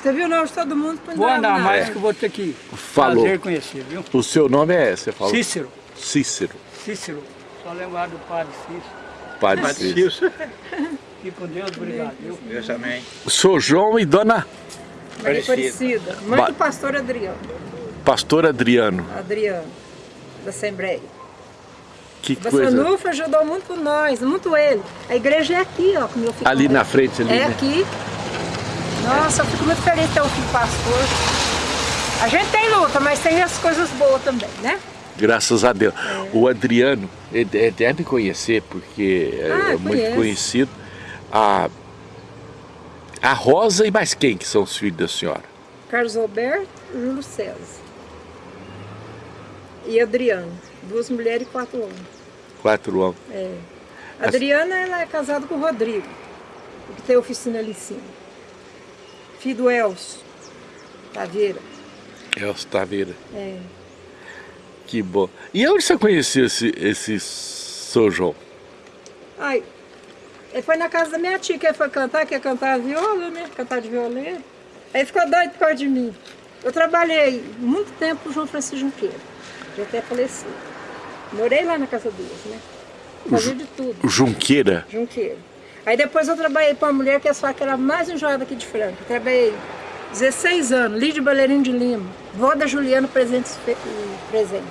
Você viu o nome de todo mundo? Vou andar mais que eu vou ter que Falou. prazer conhecer, viu? O seu nome é, você falou? Cícero. Cícero. Cícero. Só lembrar do padre Cícero. Padre Padre Cícero. Cícero. Fique com Deus, obrigado, viu? Deus também. Sou João e dona Maria Aparecida. Mãe Ba- do pastor Adriano. Pastor Adriano. Adriano, da Assembleia. Que Da coisa. Sanufra ajudou muito nós, muito ele. A igreja é aqui, ó, como eu fico Ali na frente, ali, É né? aqui. Nossa, eu fico muito feliz de ter um filho pastor. A gente tem luta, mas tem as coisas boas também, né? Graças a Deus. O Adriano, ele deve conhecer, porque é- Ah, é muito conheço. conhecido. A, a Rosa e mais quem que são os filhos da senhora? Carlos Alberto e Júlio César. E Adriano. Duas mulheres e quatro homens. Quatro homens. É. A Adriana ela é casada com o Rodrigo, que tem oficina ali em cima. Filho do Elcio Taveira. Elcio Taveira. É. Que bom. E onde você conheceu esse, esse São João? Ai, ele foi na casa da minha tia, que ele foi cantar, que ia cantar viola, né? Cantar de violino. Aí ficou doido por causa de mim. Eu trabalhei muito tempo com o João Francisco Junqueira. Já até falecido. Morei lá na casa deles, né? Fazia de tudo. Junqueira. Junqueiro. Aí depois eu trabalhei para uma mulher que é só que era a mais enjoada aqui de Franca. Trabalhei 16 anos, Lídia Baleirinho de Lima, vó da Juliana Presentes Fe- e Presente.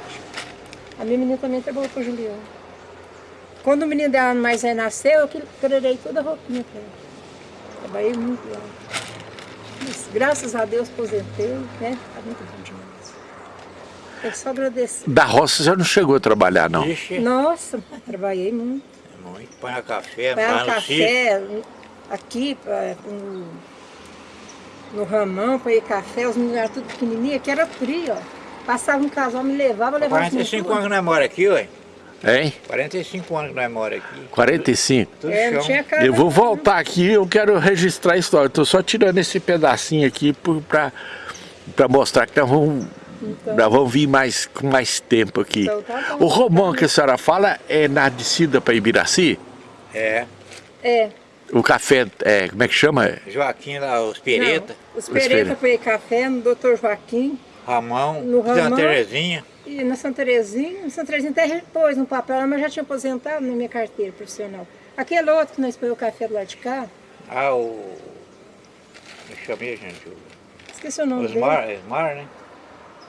A minha menina também trabalhou com a Juliana. Quando o menino dela mais aí nasceu, eu que quererei toda a roupinha para ela. Trabalhei muito lá. Mas, graças a Deus aposentei, né? Tá muito bom demais. Que só agradecer. Da roça você não chegou a trabalhar, não? Ixi, Nossa, trabalhei muito. Muito. Põe no café, Põe no sítio. café, aqui, pra- no, no ramão, põe café, os meninos eram tudo pequenininhos, que era frio, ó. Passava um casal, me levava, levava os 45 meninos anos que nós mora aqui, ué. Hein? 45 anos que nós mora aqui. 45. Tudo É, não chão. tinha casa. Eu vou voltar aqui, eu quero registrar a história. Estou só tirando esse pedacinho aqui para mostrar que nós vamos, nós vamos vir mais, com mais tempo aqui. Então tá. O Romão que a senhora fala é na descida para Ibiraci? É. É. O café, é, como é que chama? Joaquim lá, os Pereta, Não, os Pereta. Põe café no Doutor Joaquim Ramão, No Santa Ramão. Terezinha. e na Santa Terezinha. Na Santa Terezinha até repôs no papel, mas já tinha aposentado na minha carteira profissional. Aquele outro que nós põe o café do lado de cá, Ah, o. Me chamei, gente. o esqueci o nome Osmar, dele. Osmar, né?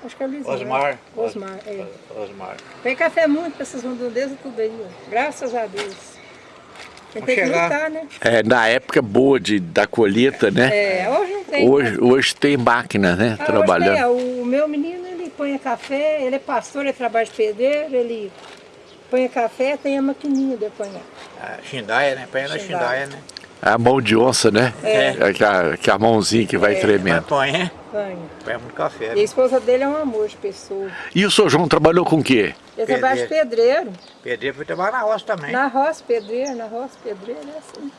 Acho que é Luiz Osmar. Osmar, é. Os- Osmar. Põe café muito pra essas redondezas tudo aí, ó. Graças a Deus. Tem que lutar, né? É, na época boa de, da colheita, né? É, hoje não tem. Hoje, hoje tem máquina, né? Ah, trabalhando. Hoje tem, ó, o meu menino, ele põe café, ele é pastor, ele trabalha de pedreiro, ele põe café, tem a maquininha de apanhar. A Xindaia, né? Põe na. Xindaia, né? A mão de onça, né? É. Que, a, que a mãozinha que vai Mas tremendo. põe, né? Põe. Põe muito café. E a né? esposa dele é um amor de pessoa. E o seu João trabalhou com o quê? Ele trabalha de pedreiro. Pedreiro foi trabalhar na roça também. Na roça, pedreiro, na roça, pedreiro, é assim.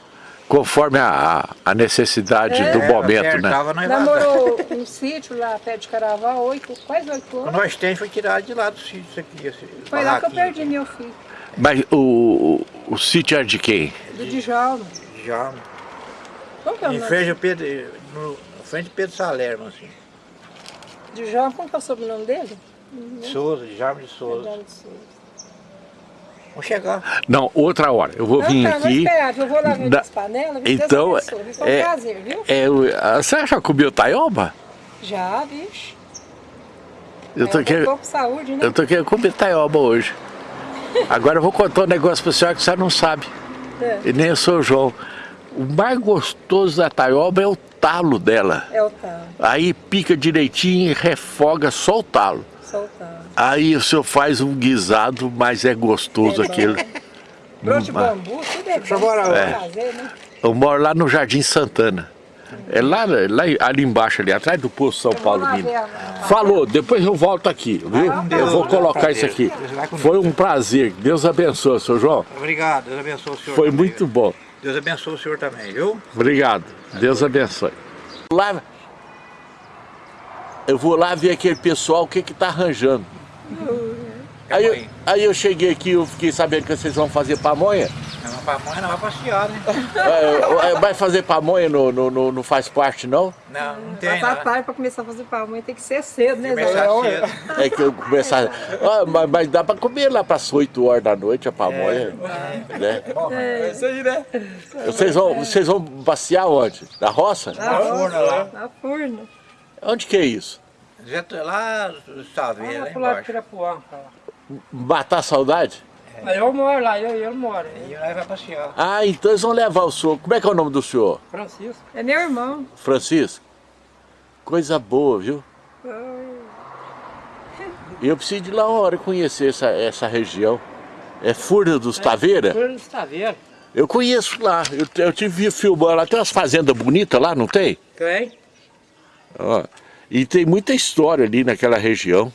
Conforme a, a necessidade É. do É, momento, né? vazava. Namorou um sítio lá perto de Caraval, oito, quase oito anos. nós tem foi tirado de lá do sítio, isso aqui. Esse Foi lá que eu perdi meu filho, Mas o, o, o sítio é de quem? do Djalma. Já. Como que é o Em nome? frente ao Pedro, no, na frente do Pedro Salerno, assim. Djalma, como que é o sobrenome dele? Souza, Jarme de Souza. Djalma de Souza. Vamos chegar. Não, outra hora. Eu vou Não, vir tá, aqui. eu vou lá ver Da- as panelas? Então, Foi um é- prazer, viu? É, o- a- você já comeu taioba? Já, bicho. Eu tô, é, querendo, pouco saúde, né? eu tô querendo comer taioba hoje. Agora eu vou contar um negócio pra senhora que você não sabe. É, E nem eu sou o João. O mais gostoso da taioba é o talo dela. é o tal, Aí pica direitinho e refoga só o talo. soltar. Aí o senhor faz um guisado, mas é gostoso É aquilo. Broto de Hum, ah. bambu, tudo é Deixa eu bom. morar é né? Eu moro lá no Jardim Santana. É lá, lá ali embaixo, ali atrás do Poço São Paulo Minas. Falou, depois eu volto aqui, viu? com Eu vou colocar isso aqui. Foi um prazer. Deus abençoe, seu João. Obrigado, Deus abençoe o senhor. Foi muito viu? bom. Deus abençoe o senhor também, viu? Obrigado. Deus abençoe. Lá, eu vou lá ver aquele pessoal o que que tá arranjando. Aí eu, aí eu cheguei aqui, eu fiquei sabendo que vocês vão fazer pamonha. Vamos pamonha não vai passear, né? É, vai fazer pamonha no, no, no, não faz parte, não? Não, não tem Passar nada. tarde para começar a fazer pamonha tem que ser cedo, né, Começar cedo. É que eu começar. Ah, mas, mas dá pra comer lá pras 8 horas da noite a pamonha. Né? É isso aí, né? Vocês, vão, vocês vão passear onde? Na roça? Na forno lá. Na furna. Onde que é isso? Já tô lá lá pro lado de embaixo. Pirapuã. lá. Matar a saudade? Aí eu moro lá, eu, eu moro. E lá vai passear. Ah, então eles vão levar o senhor. Como é que é o nome do senhor? Francisco. É meu irmão. Francisco? Coisa boa, viu? E eu preciso de ir lá uma hora conhecer essa, essa região. É Furna dos Taveira? Furna dos Taveira. Eu conheço lá. Eu, eu tive filmando lá. Tem umas fazendas bonitas lá, não tem? Tem? Ó, e tem muita história ali naquela região.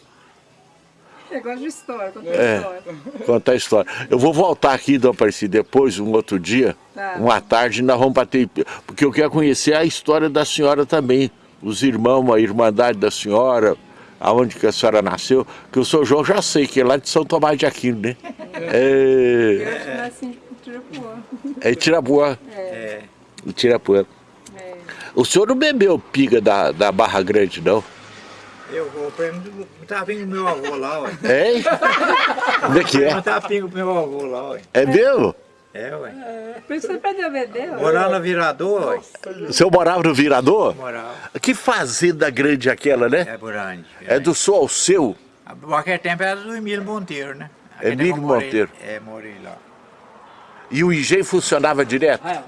Eu gosto de história, contar É. história. Contar a história. Eu vou voltar aqui, Dom Aparecido, depois, um outro dia, Tá. uma tarde, nós vamos bater. Porque eu quero conhecer a história da senhora também. Os irmãos, a irmandade da senhora, aonde que a senhora nasceu. Que o seu João já sei, que é lá de São Tomás de Aquino, né? É, Eu acho que nasci em Tirapuã. é Tirapuã. É. Em Tirapuã. É. O senhor não bebeu piga da, da Barra Grande, não? Eu vou prêmio tava vindo meu avô lá, ué. Hein? Como é que é? Eu tava vindo pro meu avô lá, ué. É mesmo? É, ué. Por isso que você perdeu a beber. ó. Morar no Virador, ué. O senhor morava no Virador? Morava. Que fazenda grande aquela, né? É grande. É do sul ao seu? Naquele tempo era do Emílio Monteiro, né? Aquele Emílio eu morei- Monteiro. É, morei lá. E o engenho funcionava direto? Ah,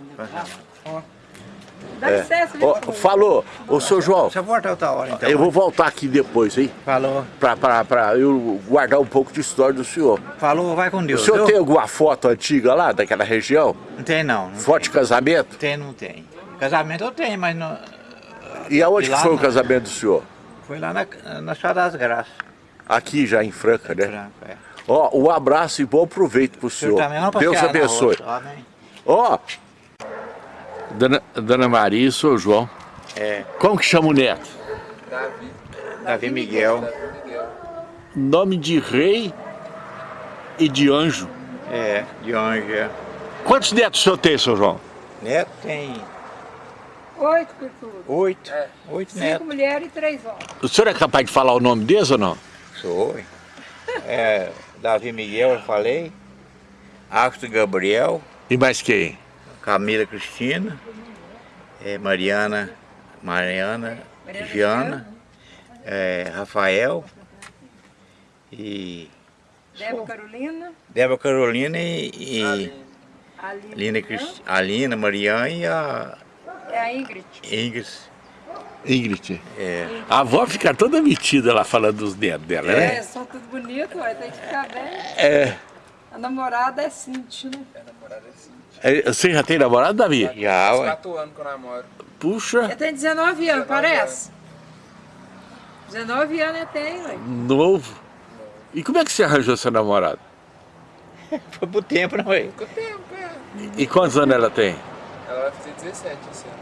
Dá licença, viu? Ó, falou, ô seu João, Você volta outra hora, então. eu vou voltar aqui depois, hein? Falou. Pra, pra, pra eu guardar um pouco de história do senhor. Falou, vai com O Deus. senhor viu? tem alguma foto antiga lá, daquela região? Não tem não. não Foto de casamento? Tem, não tem. Casamento eu tenho, mas não... E aonde foi o não. casamento do senhor? foi lá na, na Estrada das Graças. Aqui já em Franca, né? Franco, é. Ó, um abraço e bom proveito pro O senhor senhor. também não Deus abençoe. Ó, Dona, Dona Maria e o seu João. É, Como que chama o neto? Davi Miguel. Nome de rei e de anjo. É, de onde é. Quantos netos o senhor tem, seu João? Neto tem Oito por tudo. oito. Oito Cinco netos. mulheres e três homens. O senhor é capaz de falar o nome deles ou não? Sou. hein? É, Davi Miguel, eu falei. Axto Gabriel. E mais quem? Camila Cristina. é, Mariana. Mariana. Giana. é, Rafael. E Débora Carolina, Débora Carolina e, e Aline, Lina Crist... a Lina, Mariana e a é a Ingrid. Ingrid. Ingrid. É, A avó fica toda metida lá falando dos netos dela, né? É, são tudo bonito, ué, tem que ficar bem. É. A namorada é Cintia, né? É, Você já tem namorado, Davi? já, ué. 4 anos que eu namoro. Puxa, Ele tem 19 anos, parece? 19 anos ele tem, ué. novo. E como é que você arranjou seu namorado? Foi pro tempo, não é? Ficou tempo, é. E quantos anos ela tem? Ela vai fazer 17 esse ano.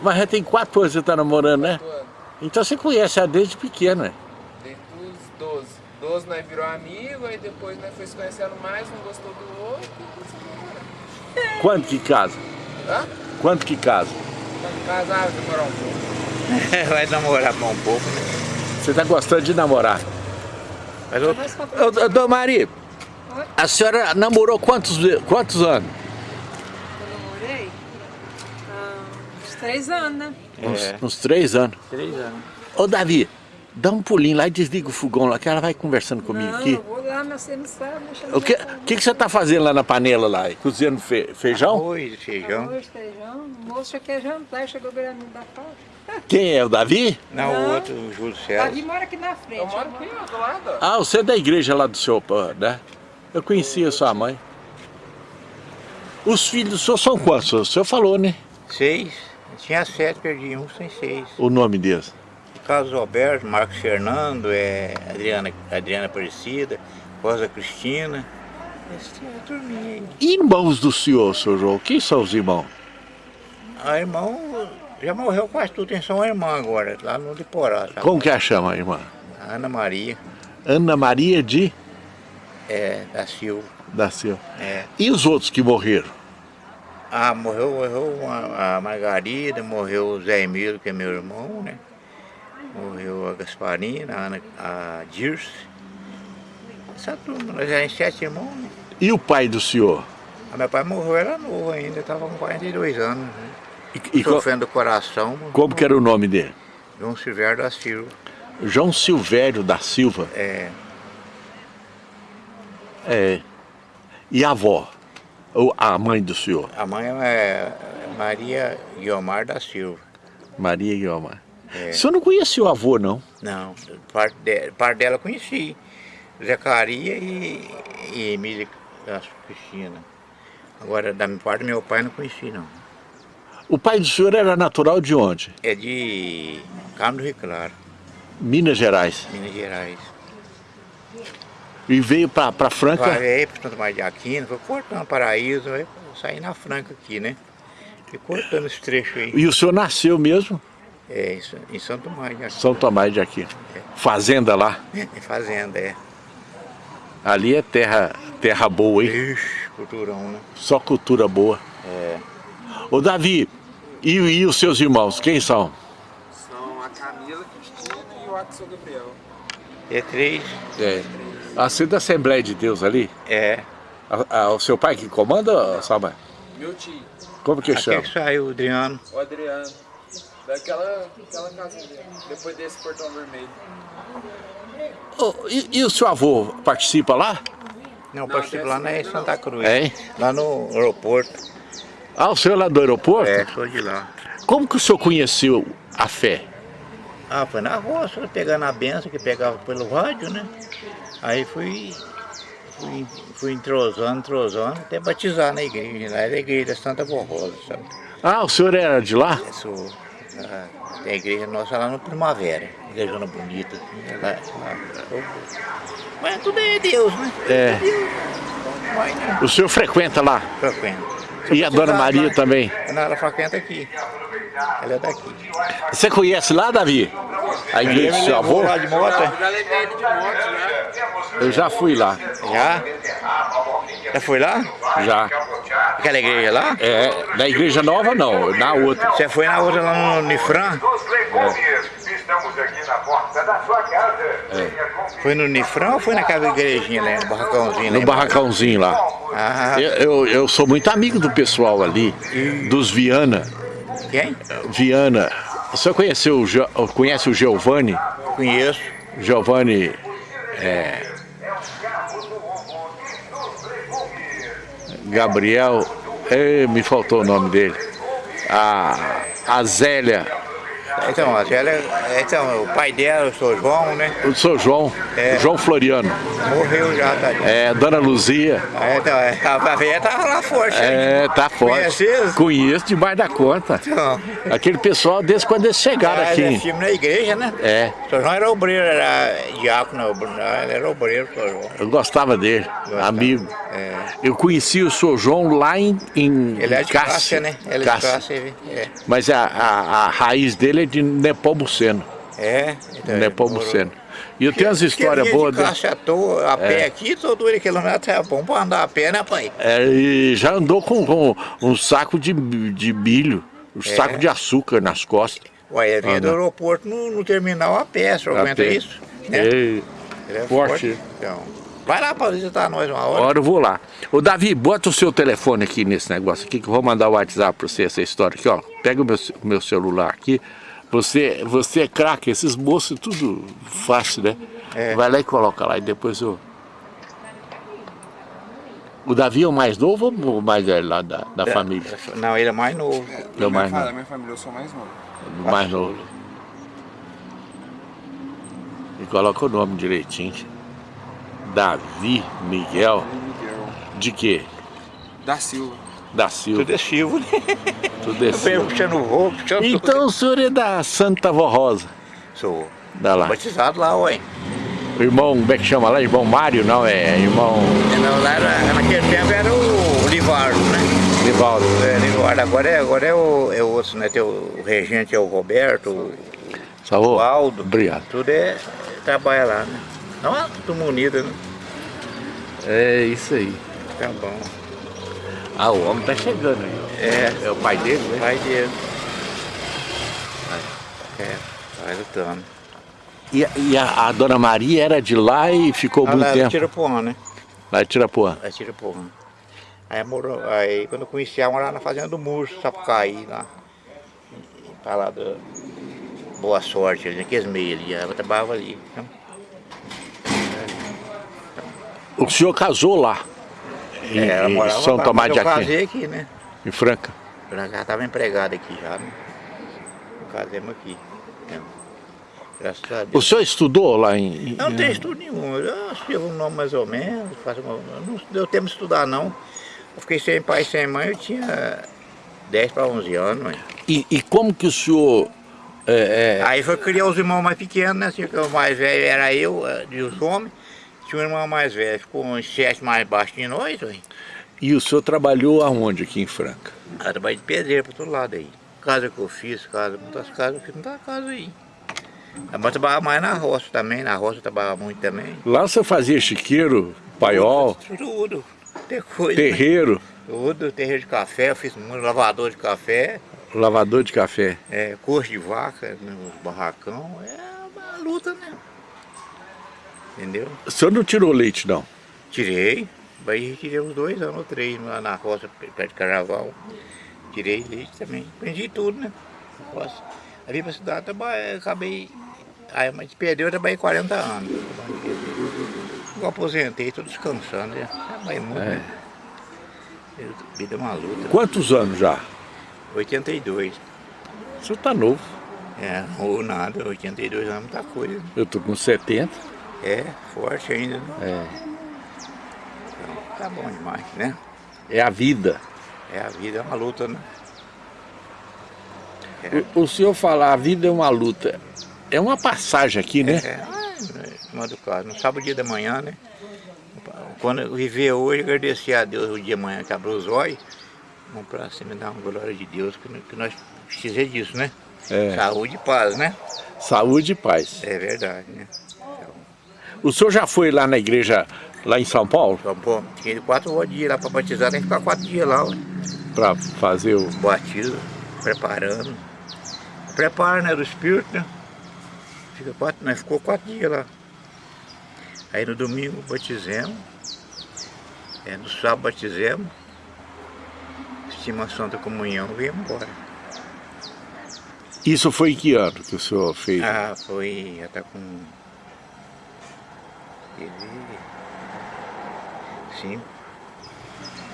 Mas já tem quatro anos que você tá namorando, né? 4 anos. Então você conhece ela desde pequeno, né? Desde os 12. 12 nós virou amigo, aí depois nós foi se conhecendo mais, um gostou do outro. e Quanto que casa? Hã? Quanto que casa? Quando casar, demorar um pouco. Vai namorar mais um pouco, né? Você tá gostando de namorar? Mas eu, pra- Ô, ô, Dona Maria, Oi? a senhora namorou quantos, quantos anos? Eu namorei ah, uns 3 anos, né? Uns, É. uns três anos. três anos. Ô, Davi, dá um pulinho lá e desliga o fogão lá, que ela vai conversando comigo não, aqui. eu vou lá, mas você não sabe O que, que, que você tá fazendo lá na panela lá? Cozinhando fe- feijão? Arroz, feijão. Arroz, feijão, o moço já quer jantar, chegou beirando da faixa. Quem é, o Davi? Não, Não. o outro, o Júlio Davi César. mora aqui na frente. Eu moro aqui, do lado. Ah, você é da igreja lá do seu pai, né? Eu conhecia sua mãe. Os filhos do senhor são quantos? O senhor falou, né? Seis. Tinha sete, perdi um, tem seis. O nome deles. Carlos Alberto, Marcos Fernando, é, Adriana, Adriana Aparecida, Rosa Cristina. Esse tinha a turminha aí. Irmãos do senhor, senhor João. Quem são os irmãos? A irmão já morreu quase tudo, tem só uma irmã agora, lá no Liporá. Tá? Como que a chama, irmã? A Ana Maria Ana Maria de... é, da Silva. Da Silva. É. E os outros que morreram? Ah, morreu, morreu a Margarida, morreu o Zé Emílio, que é meu irmão, né? Morreu a Gasparina, a, Ana, a Dirce. Essa turma, nós éramos sete irmãos, né? E o pai do senhor? Ah, meu pai morreu, era novo ainda, estava com 42 anos, né? E, e Sofrendo do coração. como que era o nome dele? João Silvério da Silva. João Silvério da Silva. É, É. E a avó? Ou a mãe do senhor? a mãe é Maria Guiomar da Silva. Maria Guilherme. É. O senhor não conhecia o avô, não? Não, parte, de, parte dela conheci. Zecaria e, e Emília Cristina. Agora, da minha parte, meu pai não conheci, não. O pai do senhor era natural de onde? É de Carmo do Rio Claro, Minas Gerais. Minas Gerais. E veio pra Franca? Parei para Santo Tomás de Aquino, foi cortando Paraíso, aí saí na Franca aqui, né? Fui cortando esse trecho aí. E o senhor nasceu mesmo? É, em Santo Tomás de Aquino. São Tomás de Aquino. Fazenda lá. Em fazenda, é. Ali é terra, terra boa, hein? Ixi, culturão, né? Só cultura boa. É. Ô Davi, e, e os seus irmãos, quem são? São a Camila Cristina e o Axel Gabriel. É três, É. Assim da Assembleia de Deus ali? é. A- a- o seu pai que comanda ou a sua mãe? Meu tio, Como que chama? Aqui que saiu o Adriano. o Adriano. Daquela aquela casinha dele, depois desse portão vermelho. Ô, e, e o seu avô participa lá? Não, participo lá na Santa Cruz. É? Lá no aeroporto. Ah, o senhor é lá do aeroporto? É, sou de lá. Como que o senhor conheceu a fé? Ah, foi na roça, pegando a benção que pegava pelo rádio, né? Aí fui, fui, fui entrosando, entrosando, até batizar na igreja. Lá era a igreja da Santa Borrosa, sabe? Ah, o senhor era de lá? Eu sou, ah, tem a igreja nossa lá no Primavera, igrejona bonita. Assim, lá, lá. Mas tudo é Deus, né? É. Mas né, O senhor frequenta lá? frequenta. E a dona Maria também? Não, ela frequenta aqui. Ela é daqui. Você conhece lá, Davi? A igreja do Ele seu avô? lá de moto, é? Eu já levei ele de moto já. Eu já fui lá, Já? Já foi lá? já. Aquela igreja lá? É, na igreja nova não, na outra. Você foi na outra lá no Nifran? Estamos aqui na porta da sua casa. Foi no Nifran ou foi naquela igrejinha lá, no barracãozinho lá? No barracãozinho lá. Ah, Eu, eu, eu sou muito amigo do pessoal ali, dos Viana. quem? Viana. O senhor conheceu, conhece o Giovanni? Conheço. Giovanni. É, Gabriel. me faltou o nome dele. A, a Zélia. Então, a Zélia, então, o pai dela, o seu João, né? O seu João. É. João Floriano. Morreu já, tá? É, Dona Luzia. É, então, é, a velha tava lá forte. É, tá forte. Eles? Conheço debaixo da conta. Então, Aquele pessoal desde quando eles chegaram é, aqui. é filme na igreja, né? É, O seu João era obreiro, era diácono, ele era obreiro, seu João. eu gostava dele, Gostava. amigo. É. Eu conheci o seu João lá em, em Ele é de Cássia, Cássia, né? Ele é de Cássia. Cássia, é. Mas a, a, a raiz dele é de Nepomuceno. É, então. E eu tenho umas Porque histórias boas. de. Cássia à toa, a pé aqui, todo ele quilômetro é bom pra andar a pé, né, pai? É, e já andou com, com um saco de, de milho, um É. saco de açúcar nas costas. Ué, ele vinha do aeroporto no, no terminal a pé, A aguenta pé. isso? Né? E, Ele é forte. forte. Então, vai lá pra visitar nós uma hora. hora eu vou lá. Ô Davi, bota o seu telefone aqui nesse negócio aqui que eu vou mandar o WhatsApp pra você essa história aqui, ó. Pega o meu, meu celular aqui. Você, você é craque, esses moços tudo fácil, né? É. Vai lá e coloca lá e depois eu. O Davi é o mais novo ou o mais velho lá da, da família? Não, ele é mais novo. É o mais novo. minha família, eu sou mais novo. O mais novo. E coloca o nome direitinho. Davi Miguel. Miguel. De quê? Da Silva. Da Silva. Tudo é Silva, né? Tudo é Eu Silva. puxando o voo, puxando tudo. Então o senhor é da Santa Rosa. Sou Da lá. batizado lá, ué. O irmão, como é que chama lá? Irmão Mário? Não, é irmão Não, lá era, naquele tempo era o Livardo, né? Nivaldo. É, Livardo, agora é, agora é o, é outro, né? Tem o, o regente é o Roberto, o, o Aldo. Obrigado. Tudo é, trabalha lá, né? Não é tudo unido, né? É isso aí. Tá bom. Ah, o homem tá chegando aí. É, É o pai dele, né? pai dele. É, vai lutando. E, e a, a dona Maria era de lá e ficou muito Ela tempo tira porra, né? lá em Tirapuã. Ela tira porra. Aí, morou, aí quando eu conheci ela, morava na fazenda do Murcho, Sapucaí, lá. Pra lá do Boa Sorte, ali, naqueles meios ali. Ela trabalhava ali. Então, O senhor casou lá, em, é, ela em morava São lá, Tomás de Eu Aquino, aqui, né? em Franca. Já estava empregado aqui já, né? Casemos aqui. né? Graças a O Deus. senhor estudou lá em... Eu não tenho estudo nenhum, eu escrevo um nome mais ou menos, faço uma, não deu tempo de estudar não. Eu fiquei sem pai e sem mãe, eu tinha 10 para 11 anos. mãe. E, e como que o senhor... é, é, Aí foi criar os irmãos mais pequenos, né? Assim, o mais velho era eu, eh, de os homens. Tinha um irmão mais velho, ficou uns sete mais baixo de nós, mãe. e o senhor trabalhou aonde aqui em Franca? Aí trabalhei de pedreiro para todo lado aí. Casa que eu fiz, casa, muitas casas, eu fiz muita casa aí. Mas eu trabalhava mais na roça também, na roça eu trabalhava muito também. Lá você fazia chiqueiro, paiol, Tudo, coisa. né? terreiro, Tudo, terreiro de café, eu fiz muito lavador de café, lavador de café. é, coxo de vaca, no barracão, é uma luta, né? Entendeu? O senhor não tirou leite, não? Tirei, aí tirei uns dois anos ou três lá na roça, perto de carnaval. Tirei leite também, aprendi tudo, né? Na roça. Aí vim pra cidade, trabalhei, acabei, aí mas perdeu, eu trabalhei 40 anos. Eu aposentei, tô descansando, né? Trabalhei muito, É. né? Vida é uma luta. Quantos anos já? 82. O senhor tá novo. É, ou nada, 82 anos é muita coisa. Eu tô com 70. É, forte ainda, né? É, Então, tá bom demais, né? é a vida. É, a vida é uma luta, né? O, o senhor falar a vida é uma luta. É uma passagem aqui, né? É, caso. No sábado dia da manhã, né? Quando eu viver hoje, agradecer a Deus o dia de manhã que abriu os olhos. Vamos pra cima dar uma glória de Deus, que, que nós precisamos disso, né? É. Saúde e paz, né? Saúde e paz. É verdade, né? O senhor já foi lá na igreja, lá em São Paulo, Então, pô, tinha quatro dias lá para batizar, tem que ficar quatro dias lá, para fazer o... batizo, preparando. Preparo, né, do espírito, né? Fica quatro, nós ficou quatro dias lá. Aí no domingo batizemos. É, no sábado batizemos. Estima a Santa Comunhão e viemos embora. Isso foi em que ano que o senhor fez? Ah, foi, já tá com... ele- Sim.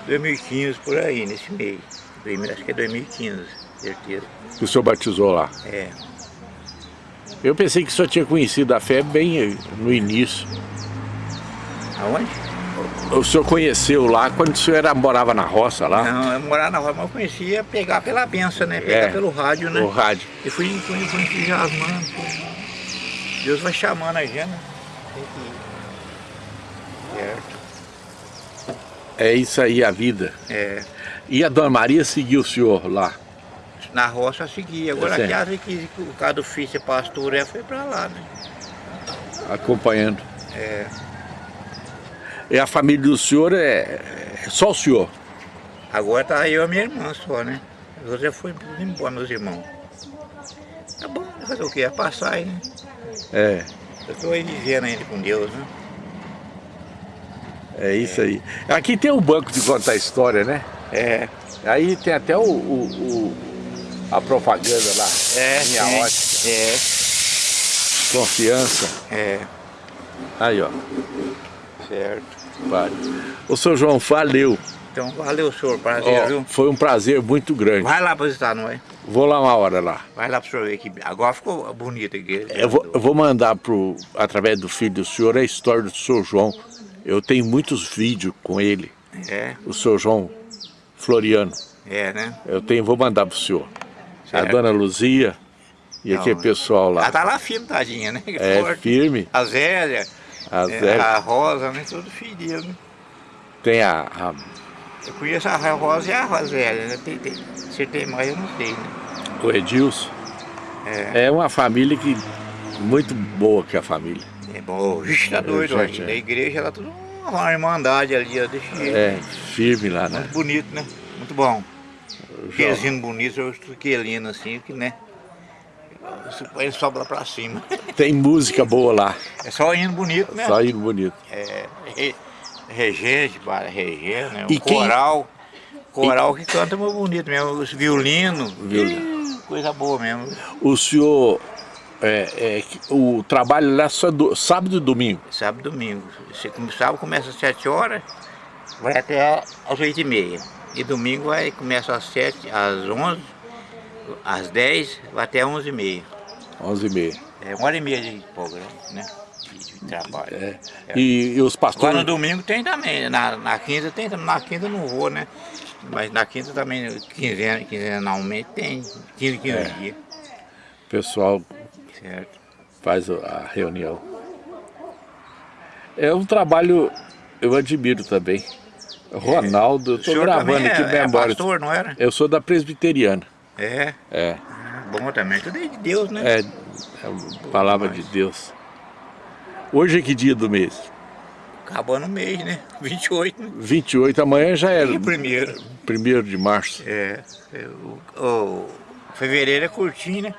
2015 por aí, nesse mês. 2000, Acho que é 2015, certeza. Que o senhor batizou lá? É. Eu pensei que o senhor tinha conhecido a fé bem no início. Aonde? O senhor conheceu lá quando o senhor era, morava na roça lá? Não, eu morava na rua, mas eu conhecia pegar pela benção, né? Pegar É, pelo rádio, né? O rádio. E fui, fui, fui entusiasmando. Deus vai chamando a gente, né? Tem que ir. Certo. É isso aí a vida. É, E a Dona Maria seguiu o senhor lá? na roça eu segui. Agora Tá aqui, que o cara do filho ser pastor, é, foi pra lá, né? acompanhando. É, E a família do senhor é, é só o senhor? agora tá eu e a minha irmã só, né? Os outros já foram tudo embora, meus irmãos. Tá bom, fazer o quê? É passar aí, né? É, Eu tô aí vivendo ainda com Deus, né? É isso aí. Aqui tem o banco de contar história, né? É, Aí tem até o, o- o- a propaganda lá. é, Minha sim. ótica. É, Confiança. é, Aí, ó. certo. Vale. O seu João, valeu. Então, valeu, senhor. Prazer, Ó, viu? foi um prazer muito grande. Vai lá pra visitar, não é? Vou lá uma hora lá. Vai lá pro senhor ver que agora ficou bonito aqui. Eu vou, eu vou mandar pro, através do filho do senhor a história do seu João. Eu tenho muitos vídeos com ele, É, o seu João Floriano. é, né? Eu tenho, vou mandar pro senhor. A Certo. dona Luzia e Não, aquele pessoal Ela lá. tá lá firme, tadinha, né? É Forte. firme. A Zélia, A é, Zé a Rosa, né? Tudo filho, né? tem a, a- Eu conheço a Rosa e a Zélia, né? Tem, tem, se tem mais, eu não sei, né? o Edilson. É, É uma família que muito boa que é a família. É bom. Vixe, tá doido, gente, ó. é. Da igreja, ela tudo uma irmandade ali, ó, jeito. É, firme lá, né? Muito bonito, né? Muito bom. Hinos bonitos, eu hino assim, que né? Ele sobe lá pra cima. Tem música boa lá, É só hino bonito, né? só hino bonito. É, re- regente, para regente, né? O E quem- coral. Coral que canta muito bonito mesmo. Os violino. Violino. Coisa boa mesmo. O senhor, é, é, o trabalho lá só do, sábado e domingo. Sábado e domingo. Você come- sábado começa às 7 horas, vai até às 8 e meia. E domingo vai, começa às 7, às 11, às 10, vai até 11 e meia. 11 e meia. É uma hora e meia de programa, né? De, trabalho. É. E, e os Agora pastores... no domingo tem também, na, na quinta tem, na quinta não vou, né? Mas na quinta também, quinzena, quinzenalmente tem, 15, 15 É. dias, pessoal certo? faz a reunião. É um trabalho, eu admiro também. Ronaldo, eu O estou gravando aqui é, é memória. pastor, não era? Eu sou da presbiteriana. É, É, bom também, tudo é de Deus, né? é, é palavra de Deus. Hoje é que dia do mês? Acabando o mês, né? 28, né? 28, amanhã já é E primeiro. 1 de março. É, é, o, o fevereiro é curtinho, né?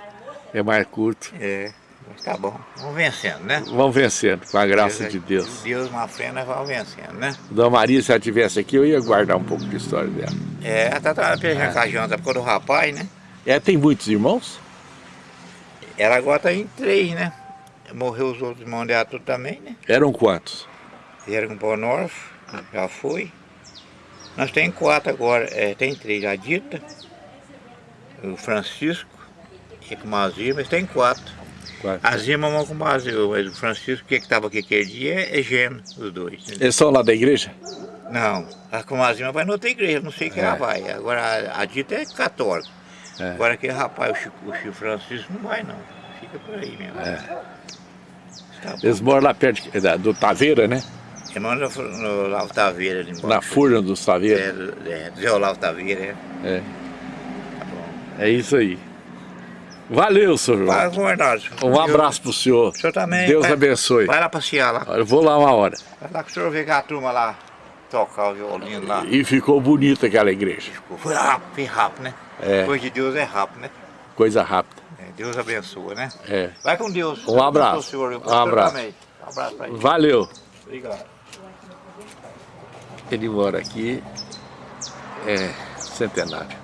É mais curto. É, mas tá bom, vamos vencendo, né? Vamos vencendo, com a graça de Deus. Deus na frente, nós vamos vencendo, né? Dona Maria, se ela estivesse aqui, eu ia guardar um pouco de história dela. É, ela tá trabalhando com a janta por causa do rapaz, né? É, tem muitos irmãos? Ela agora tá em três, né? Morreu os outros irmãos dela tudo também, né? Eram quantos? Vieram com o Norte, já foi. Nós tem quatro agora, é, tem três, a Dita, o Francisco e com o Mazir, mas tem quatro. Quatro. Irmãs vão com o Mazir, mas o Francisco, que estava aqui aquele dia, é, é gêmeo, os dois. entendeu? Eles são lá da igreja? Não, a com a vai noutra igreja, não sei que ela vai. Agora a, Dita é católica. É. Agora aquele rapaz, o Chico, o Chico Francisco, não vai não. Fica por aí mesmo. É. Tá. Eles moram lá perto de- da- do Taveira, né? Irmão no, no Olavo Taveira ali embaixo. Na furna dos Taveira. É, do- é, do Zé Olavo Taveira, é. É. É isso aí. Valeu, senhor João. Bernardo. Um abraço pro senhor. O senhor também. Deus vai, abençoe. Vai lá passear lá. Eu vou lá uma hora. Vai lá que o senhor vê que a turma lá tocar o violino lá. E ficou bonita aquela igreja. Foi rápido, foi rápido, né? É. Coisa de Deus é rápido, né? Coisa rápida. É, Deus abençoa, né? É. Vai com Deus. Um abraço. Senhor, Um abraço. também. Um abraço pra ele. Valeu. Obrigado. Ele mora aqui. É centenário.